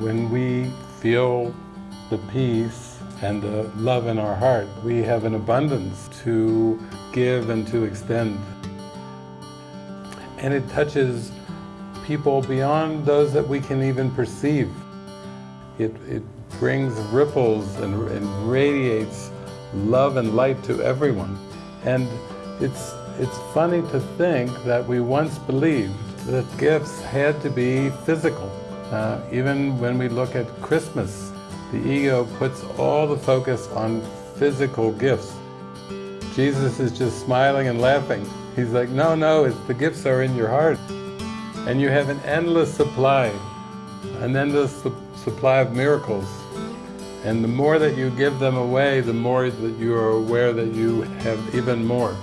When we feel the peace and the love in our heart, we have an abundance to give and to extend. And it touches people beyond those that we can even perceive. It, it brings ripples and, and radiates love and light to everyone. And it's, it's funny to think that we once believed that gifts had to be physical. Uh, even when we look at Christmas, the ego puts all the focus on physical gifts. Jesus is just smiling and laughing. He's like, no, no, the gifts are in your heart. And you have an endless supply, an endless su supply of miracles. And the more that you give them away, the more that you are aware that you have even more.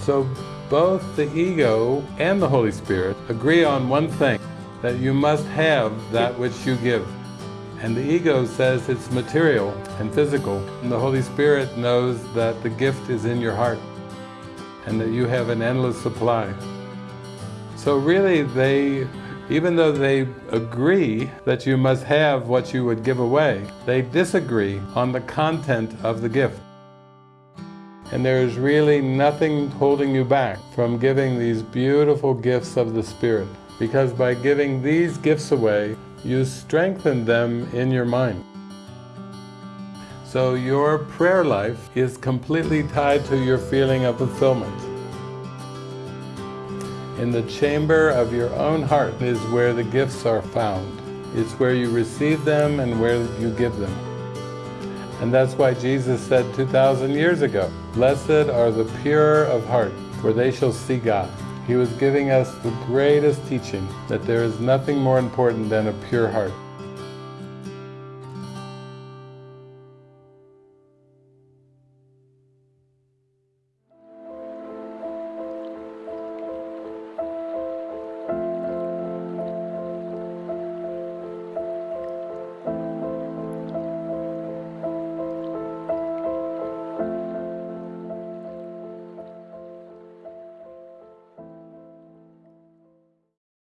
So both the ego and the Holy Spirit agree on one thing, that you must have that which you give. And the ego says it's material and physical, and the Holy Spirit knows that the gift is in your heart, and that you have an endless supply. So really they, even though they agree that you must have what you would give away, they disagree on the content of the gift. And there is really nothing holding you back from giving these beautiful gifts of the Spirit. Because by giving these gifts away, you strengthen them in your mind. So your prayer life is completely tied to your feeling of fulfillment. In the chamber of your own heart is where the gifts are found. It's where you receive them and where you give them. And that's why Jesus said 2,000 years ago, Blessed are the pure of heart, for they shall see God. He was giving us the greatest teaching, that there is nothing more important than a pure heart.